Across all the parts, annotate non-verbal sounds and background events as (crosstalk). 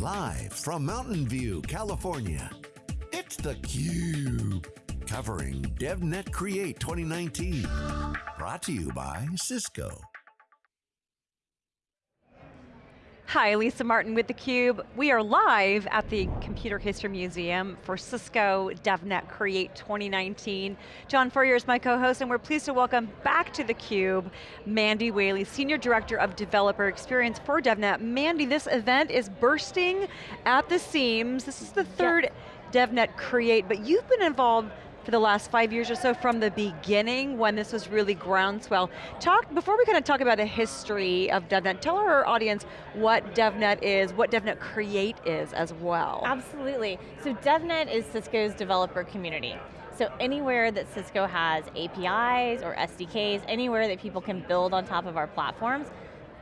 Live from Mountain View, California, it's theCUBE. Covering DevNet Create 2019. Brought to you by Cisco. Hi, Lisa Martin with theCUBE. We are live at the Computer History Museum for Cisco DevNet Create 2019. John Furrier is my co-host and we're pleased to welcome back to theCUBE, Mandy Whaley, Senior Director of Developer Experience for DevNet. Mandy, this event is bursting at the seams. This is the third yep. DevNet Create, but you've been involved for the last five years or so from the beginning when this was really groundswell. Talk, before we kind of talk about the history of DevNet, tell our audience what DevNet is, what DevNet Create is as well. Absolutely, so DevNet is Cisco's developer community. So anywhere that Cisco has APIs or SDKs, anywhere that people can build on top of our platforms,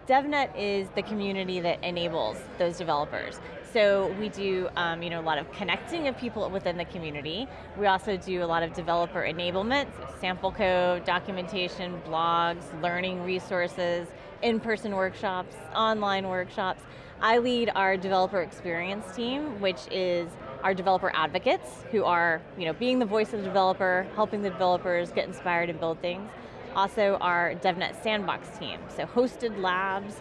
DevNet is the community that enables those developers. So we do um, you know, a lot of connecting of people within the community. We also do a lot of developer enablement, sample code, documentation, blogs, learning resources, in-person workshops, online workshops. I lead our developer experience team, which is our developer advocates, who are you know, being the voice of the developer, helping the developers get inspired and build things. Also our DevNet Sandbox team, so hosted labs.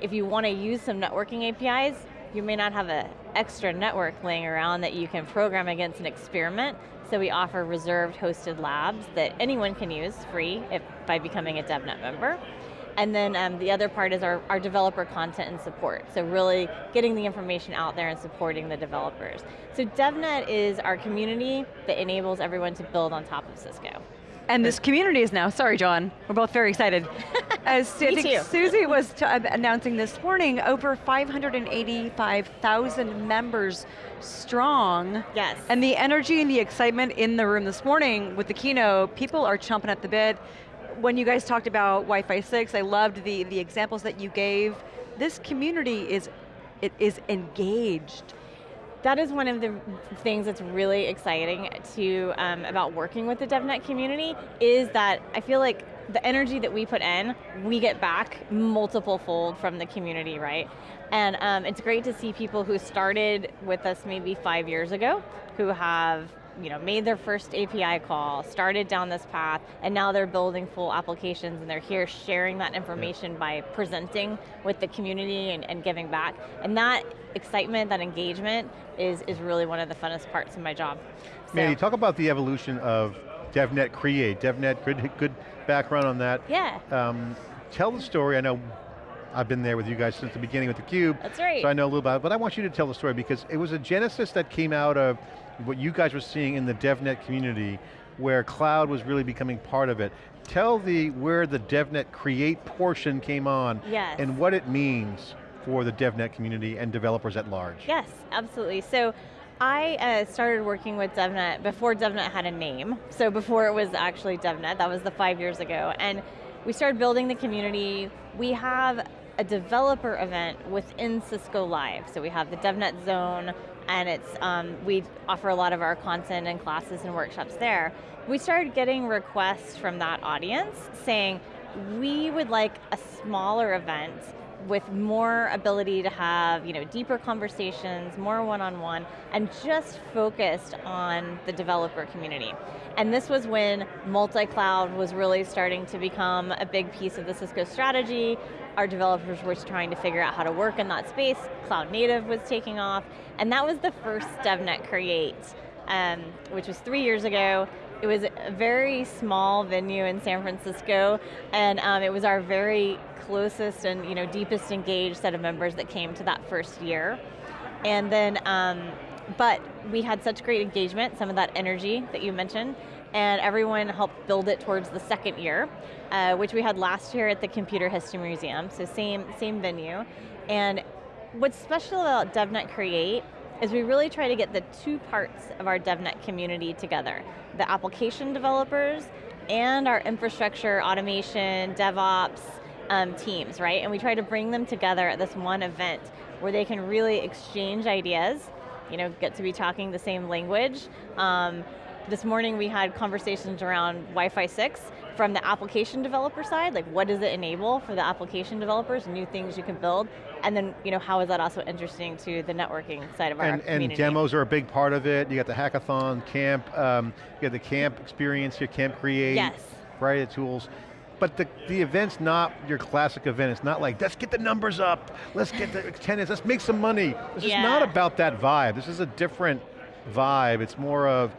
If you want to use some networking APIs, you may not have an extra network laying around that you can program against an experiment, so we offer reserved hosted labs that anyone can use free if, by becoming a DevNet member. And then um, the other part is our, our developer content and support. So really getting the information out there and supporting the developers. So DevNet is our community that enables everyone to build on top of Cisco. And this community is now, sorry John, we're both very excited. (laughs) As I think too. Susie was uh, announcing this morning, over 585,000 members strong. Yes. And the energy and the excitement in the room this morning with the keynote, people are chomping at the bit. When you guys talked about Wi-Fi 6, I loved the, the examples that you gave. This community is, it is engaged that is one of the things that's really exciting to um, about working with the DevNet community is that I feel like the energy that we put in, we get back multiple fold from the community, right? And um, it's great to see people who started with us maybe five years ago, who have you know, made their first API call, started down this path, and now they're building full applications and they're here sharing that information yeah. by presenting with the community and, and, giving back. And that excitement, that engagement is, is really one of the funnest parts of my job. So. Mandy, talk about the evolution of DevNet Create. DevNet, good, good background on that. Yeah. Um, tell the story, I know I've been there with you guys since the beginning with theCUBE. That's right. So I know a little about it, but I want you to tell the story because it was a genesis that came out of what you guys were seeing in the DevNet community where cloud was really becoming part of it. Tell the where the DevNet Create portion came on yes. and what it means for the DevNet community and developers at large. Yes, absolutely. So I uh, started working with DevNet before DevNet had a name. So before it was actually DevNet, that was the five years ago. And we started building the community. We have a developer event within Cisco Live. So we have the DevNet Zone, and it's um, we offer a lot of our content and classes and workshops there. We started getting requests from that audience saying, we would like a smaller event with more ability to have you know, deeper conversations, more one-on-one, -on -one, and just focused on the developer community. And this was when multi-cloud was really starting to become a big piece of the Cisco strategy. Our developers were trying to figure out how to work in that space. Cloud native was taking off. And that was the first DevNet Create, um, which was three years ago. It was a very small venue in San Francisco, and um, it was our very closest and you know deepest engaged set of members that came to that first year. And then, um, but we had such great engagement, some of that energy that you mentioned, and everyone helped build it towards the second year, uh, which we had last year at the Computer History Museum, so same, same venue. And what's special about DevNet Create is we really try to get the two parts of our DevNet community together. The application developers and our infrastructure, automation, DevOps um, teams, right? And we try to bring them together at this one event where they can really exchange ideas, you know, get to be talking the same language, um, this morning we had conversations around Wi-Fi 6 from the application developer side, like what does it enable for the application developers, new things you can build, and then you know, how is that also interesting to the networking side of our and, community. And demos are a big part of it. You got the hackathon, camp, um, you got the camp experience, your camp create, yes. variety of tools. But the, the event's not your classic event. It's not like, let's get the numbers up, let's get the attendance, let's make some money. This yeah. is not about that vibe. This is a different vibe. It's more of,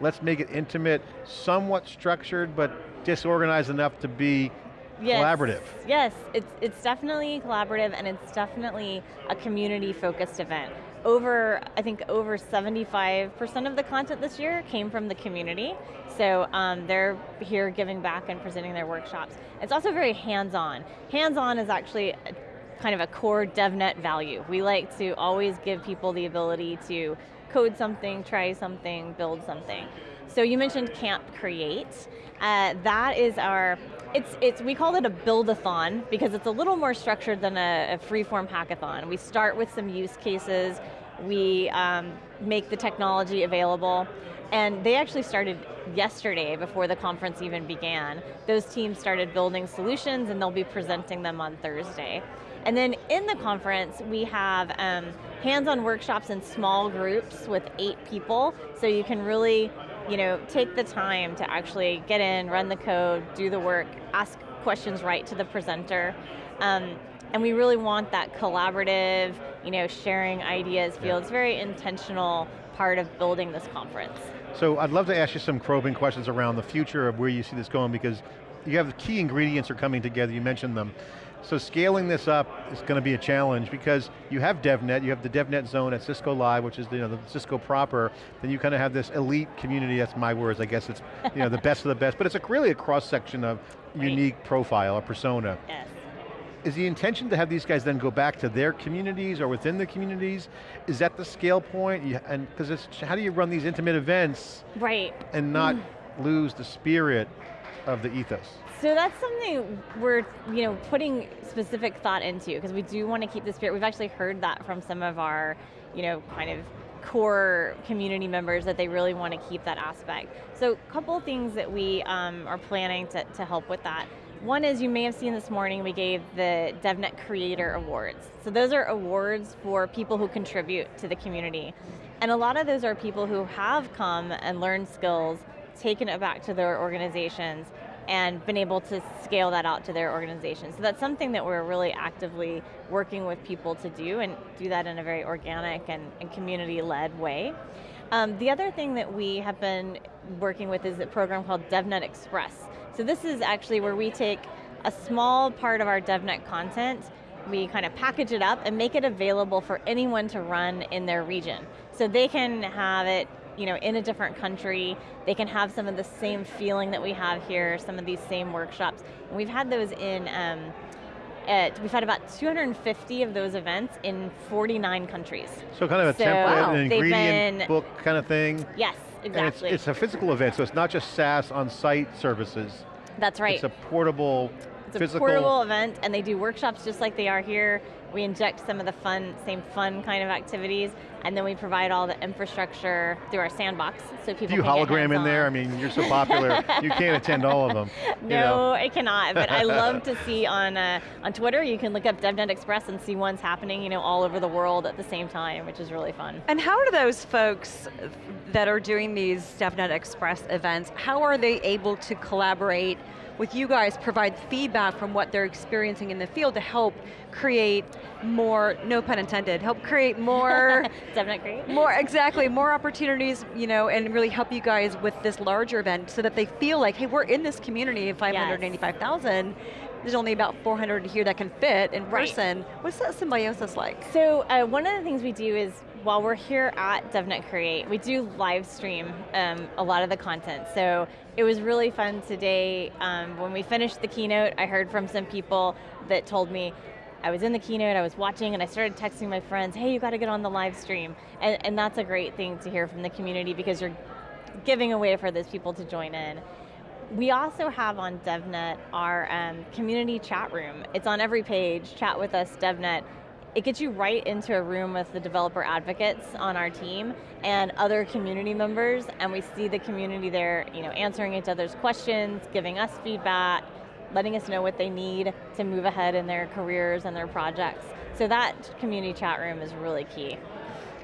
let's make it intimate, somewhat structured, but disorganized enough to be yes. collaborative. Yes, it's, it's definitely collaborative and it's definitely a community focused event. Over, I think over 75% of the content this year came from the community. So um, they're here giving back and presenting their workshops. It's also very hands-on. Hands-on is actually kind of a core DevNet value. We like to always give people the ability to code something, try something, build something. So you mentioned Camp Create. Uh, that is our, it's, it's, we call it a build-a-thon because it's a little more structured than a, a free-form hackathon. We start with some use cases, we um, make the technology available, and they actually started yesterday before the conference even began. Those teams started building solutions and they'll be presenting them on Thursday. And then in the conference, we have um, hands-on workshops in small groups with eight people, so you can really you know, take the time to actually get in, run the code, do the work, ask questions right to the presenter. Um, and we really want that collaborative, you know, sharing ideas feel. It's very intentional part of building this conference. So I'd love to ask you some probing questions around the future of where you see this going because you have the key ingredients are coming together, you mentioned them. So scaling this up is going to be a challenge because you have DevNet, you have the DevNet zone at Cisco Live, which is you know, the Cisco proper, then you kind of have this elite community, that's my words, I guess it's you know, the best of the best, but it's a, really a cross section of right. unique profile, a persona. Yes. Is the intention to have these guys then go back to their communities or within the communities? Is that the scale point? You, and because how do you run these intimate events right. and not mm. (clears throat) lose the spirit of the ethos? So that's something we're you know putting specific thought into because we do want to keep the spirit. We've actually heard that from some of our you know kind of core community members that they really want to keep that aspect. So a couple of things that we um, are planning to, to help with that. One is you may have seen this morning we gave the DevNet Creator Awards. So those are awards for people who contribute to the community. And a lot of those are people who have come and learned skills, taken it back to their organizations, and been able to scale that out to their organization. So that's something that we're really actively working with people to do and do that in a very organic and, and community-led way. Um, the other thing that we have been working with is a program called DevNet Express. So this is actually where we take a small part of our DevNet content we kind of package it up and make it available for anyone to run in their region. So they can have it you know, in a different country. They can have some of the same feeling that we have here, some of these same workshops. And we've had those in, um, at, we've had about 250 of those events in 49 countries. So kind of a so, template, wow. an ingredient been, book kind of thing? Yes, exactly. It's, it's a physical event, so it's not just SaaS on-site services. That's right. It's a portable it's Physical. a portable event and they do workshops just like they are here. We inject some of the fun, same fun kind of activities and then we provide all the infrastructure through our sandbox so people Do you hologram in there? I mean, you're so popular, you can't attend all of them. (laughs) No, you know. I cannot, but I (laughs) love to see on, uh, on Twitter, you can look up DevNet Express and see ones happening you know, all over the world at the same time, which is really fun. And how are those folks that are doing these DevNet Express events, how are they able to collaborate with you guys provide feedback from what they're experiencing in the field to help create more, no pun intended, help create more, (laughs) Definitely. more, exactly, more opportunities, you know, and really help you guys with this larger event so that they feel like, hey, we're in this community of 585,000, yes. there's only about 400 here that can fit in person. Right. What's that symbiosis like? So uh, one of the things we do is while we're here at DevNet Create, we do live stream um, a lot of the content. So it was really fun today. Um, when we finished the keynote, I heard from some people that told me, I was in the keynote, I was watching, and I started texting my friends, hey, you got to get on the live stream. And, and that's a great thing to hear from the community because you're giving a way for those people to join in. We also have on DevNet our um, community chat room. It's on every page, chat with us, DevNet it gets you right into a room with the developer advocates on our team and other community members, and we see the community there you know, answering each other's questions, giving us feedback, letting us know what they need to move ahead in their careers and their projects. So that community chat room is really key.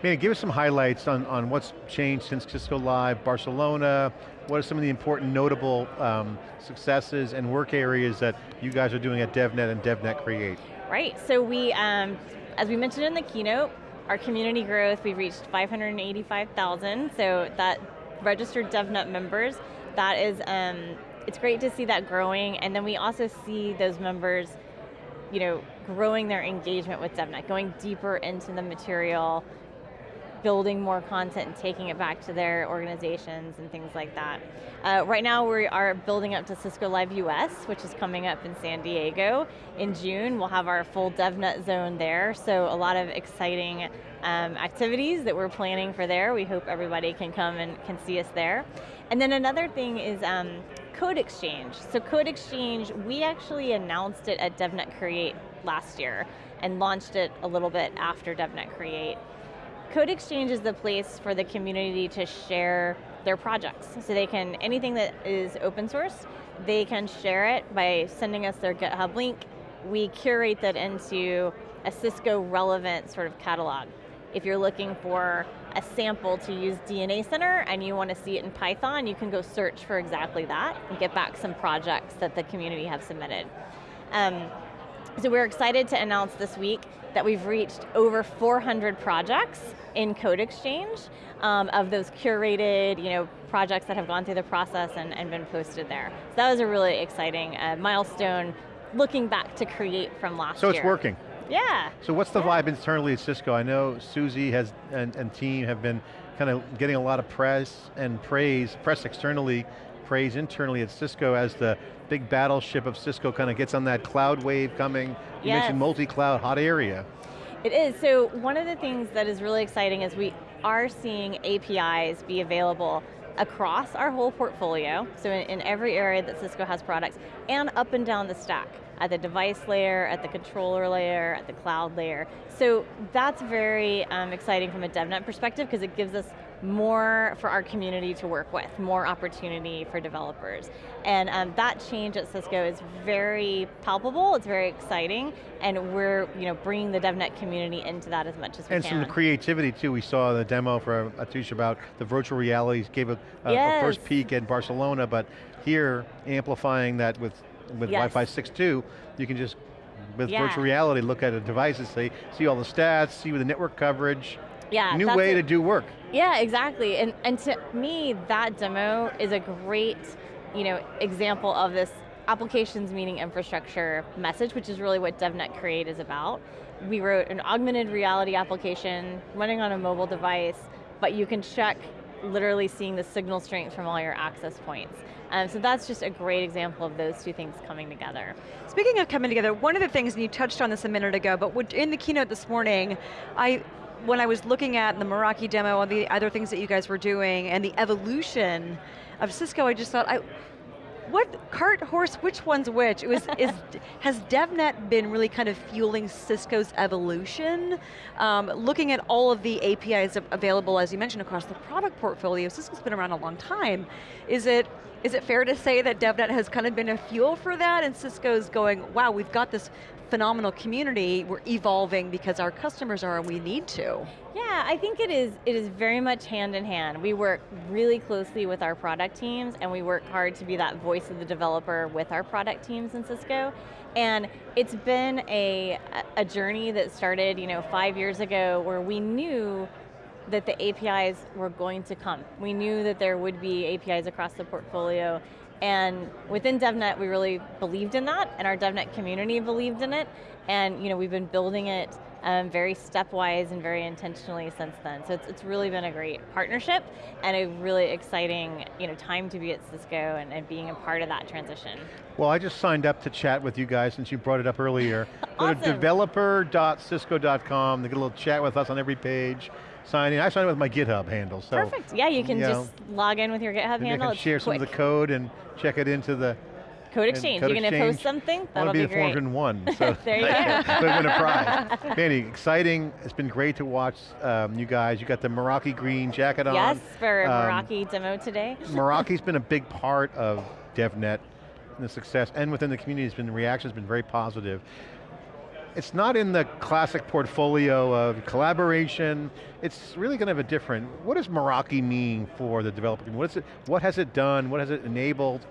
Maybe give us some highlights on, on what's changed since Cisco Live, Barcelona, what are some of the important notable um, successes and work areas that you guys are doing at DevNet and DevNet Create? Right, so we, um, as we mentioned in the keynote, our community growth, we've reached 585,000, so that registered DevNet members, that is, um, it's great to see that growing, and then we also see those members you know, growing their engagement with DevNet, going deeper into the material, building more content and taking it back to their organizations and things like that. Uh, right now we are building up to Cisco Live US, which is coming up in San Diego in June. We'll have our full DevNet zone there, so a lot of exciting um, activities that we're planning for there. We hope everybody can come and can see us there. And then another thing is um, Code Exchange. So Code Exchange, we actually announced it at DevNet Create last year and launched it a little bit after DevNet Create. Code Exchange is the place for the community to share their projects. So they can, anything that is open source, they can share it by sending us their GitHub link. We curate that into a Cisco relevant sort of catalog. If you're looking for a sample to use DNA Center and you want to see it in Python, you can go search for exactly that and get back some projects that the community have submitted. Um, so we're excited to announce this week that we've reached over 400 projects in Code Exchange um, of those curated you know, projects that have gone through the process and, and been posted there. So that was a really exciting uh, milestone looking back to create from last year. So it's working. Yeah. So what's the yeah. vibe internally at Cisco? I know Susie has and, and team have been kind of getting a lot of press and praise, press externally, praise internally at Cisco as the big battleship of Cisco kind of gets on that cloud wave coming. You yes. mentioned multi-cloud, hot area. It is, so one of the things that is really exciting is we are seeing APIs be available across our whole portfolio, so in, in, every area that Cisco has products, and up and down the stack, at the device layer, at the controller layer, at the cloud layer. So that's very um, exciting from a DevNet perspective because it gives us more for our community to work with, more opportunity for developers. And um, that change at Cisco is very palpable, it's very exciting, and we're you know, bringing the DevNet community into that as much as we and can. And some creativity too, we saw the demo for Atush about the virtual realities, gave a, a, yes. a first peek at Barcelona, but here, amplifying that with, with yes. Wi-Fi 6.2, you can just with yeah. virtual reality, look at a device and say, see all the stats, see the network coverage. Yeah, New way to do work. Yeah, exactly. And, and to me, that demo is a great you know, example of this applications meaning infrastructure message, which is really what DevNet Create is about. We wrote an augmented reality application running on a mobile device, but you can check literally seeing the signal strength from all your access points. Um, so that's just a great example of those two things coming together. Speaking of coming together, one of the things, and you touched on this a minute ago, but in the keynote this morning, I when I was looking at the Meraki demo and the other things that you guys were doing and the evolution of Cisco, I just thought, I, what cart horse, which one's which? It was, (laughs) is, has DevNet been really kind of fueling Cisco's evolution? Um, looking at all of the APIs available, as you mentioned, across the product portfolio, Cisco's been around a long time. Is it, is it fair to say that DevNet has kind of been a fuel for that and Cisco's going, wow, we've got this phenomenal community, we're evolving because our customers are and we need to. Yeah, I think it is, it is very much hand in hand. We work really closely with our product teams and we work hard to be that voice of the developer with our product teams in Cisco. And it's been a, a journey that started you know, five years ago where we knew that the APIs were going to come. We knew that there would be APIs across the portfolio and within DevNet, we really believed in that, and our DevNet community believed in it, and you know, we've been building it um, very stepwise and very intentionally since then. So it's, it's really been a great partnership and a really exciting you know, time to be at Cisco and, and being a part of that transition. Well, I just signed up to chat with you guys since you brought it up earlier. awesome. (laughs) Go to developer.cisco.com, they get a little chat with us on every page sign in. I sign in with my GitHub handle. So Perfect, yeah, you can you just know, log in with your GitHub handle. You can share some quick. of the code and check it into the Code Exchange. Code You're going to post something? I want That'll to be, be the great. 401, so (laughs) There you I (laughs) go. could win a prize. (laughs) Mandy, exciting. It's been great to watch um, you guys. You got the Meraki green jacket on. Yes, for Um, Meraki demo today. Meraki's been a big part of DevNet and the success, and within the community, has been the reaction's been very positive. It's not in the classic portfolio of collaboration. It's really going to have a different. What does Meraki mean for the developer? community? What has it done? What has it enabled?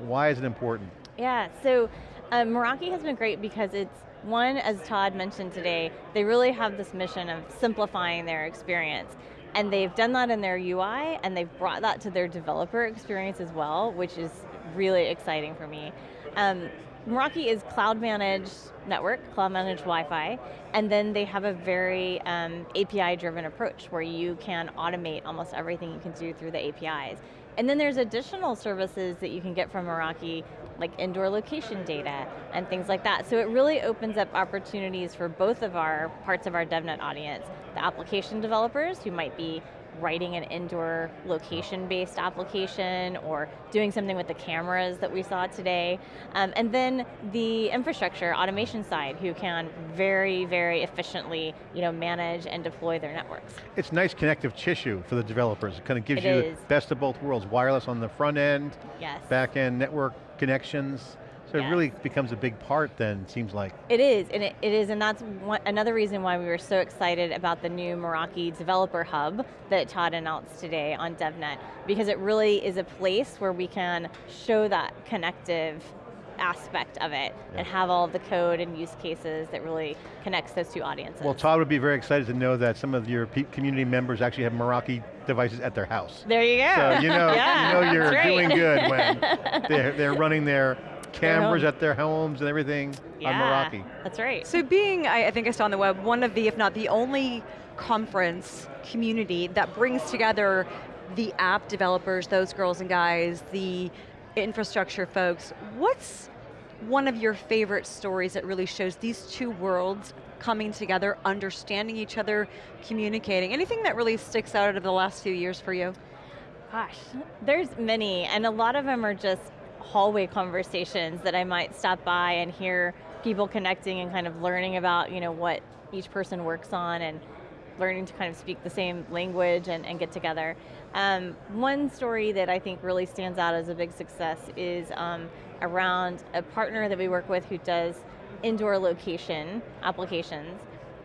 Why is it important? Yeah, so um, Meraki has been great because it's, one, as Todd mentioned today, they really have this mission of simplifying their experience. And they've done that in their UI, and they've brought that to their developer experience as well, which is really exciting for me. Um, Meraki is cloud managed network, cloud managed Wi-Fi, and then they have a very um, API driven approach where you can automate almost everything you can do through the APIs. And then there's additional services that you can get from Meraki, like indoor location data and things like that. So it really opens up opportunities for both of our parts of our DevNet audience. The application developers who might be writing an indoor location-based application or doing something with the cameras that we saw today. Um, and then the infrastructure automation side who can very, very efficiently you know, manage and deploy their networks. It's nice connective tissue for the developers. It kind of gives It you is. the best of both worlds. Wireless on the front end, Yes. back end network connections. So it really becomes a big part then, seems like. It is, and it, it is, and that's one, another reason why we were so excited about the new Meraki Developer Hub that Todd announced today on DevNet, because it really is a place where we can show that connective aspect of it and have all the code and use cases that really connects those two audiences. Well, Todd would be very excited to know that some of your community members actually have Meraki devices at their house. there you go. So you know, (laughs) Yeah, you know you're right. doing good when (laughs) they're, they're running their cameras at their homes and everything on yeah, Meraki. That's right. So being, I, I think I saw on the web, one of the, if not the only conference community that brings together the app developers, those girls and guys, the infrastructure folks, what's one of your favorite stories that really shows these two worlds coming together, understanding each other, communicating? Anything that really sticks out of the last few years for you? Gosh, there's many, and a lot of them are just hallway conversations that I might stop by and hear people connecting and kind of learning about, you know, what each person works on and learning to kind of speak the same language and, and get together. Um, one story that I think really stands out as a big success is um, around a partner that we work with who does indoor location applications.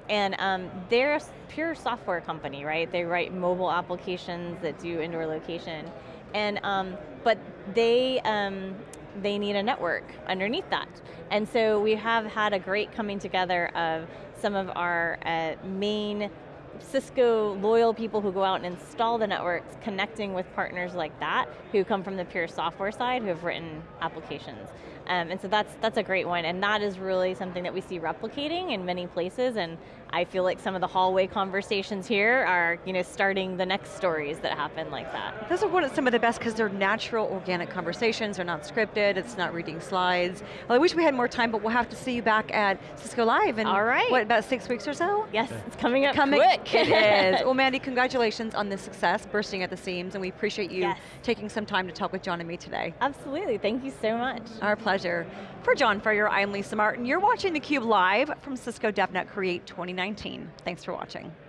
And um, they're a pure software company, right? They write mobile applications that do indoor location. And, um, but they, um, they need a network underneath that. And so we have had a great coming together of some of our uh, main Cisco loyal people who go out and install the networks, connecting with partners like that who come from the pure software side who have written applications. Um, and so that's that's a great one, and that is really something that we see replicating in many places. And I feel like some of the hallway conversations here are, you know, starting the next stories that happen like that. Those are one of some of the best because they're natural, organic conversations. They're not scripted. It's not reading slides. Well, I wish we had more time, but we'll have to see you back at Cisco Live in All right. what about six weeks or so? Yes, it's coming up Coming, quick. (laughs) it is. Well, (laughs) Mandy, congratulations on this success, bursting at the seams, and we appreciate you Yes. taking some time to talk with John and me today. Absolutely. Thank you so much. Our pleasure. For John Furrier, I'm Lisa Martin. You're watching theCUBE live from Cisco DevNet Create 2019. Thanks for watching.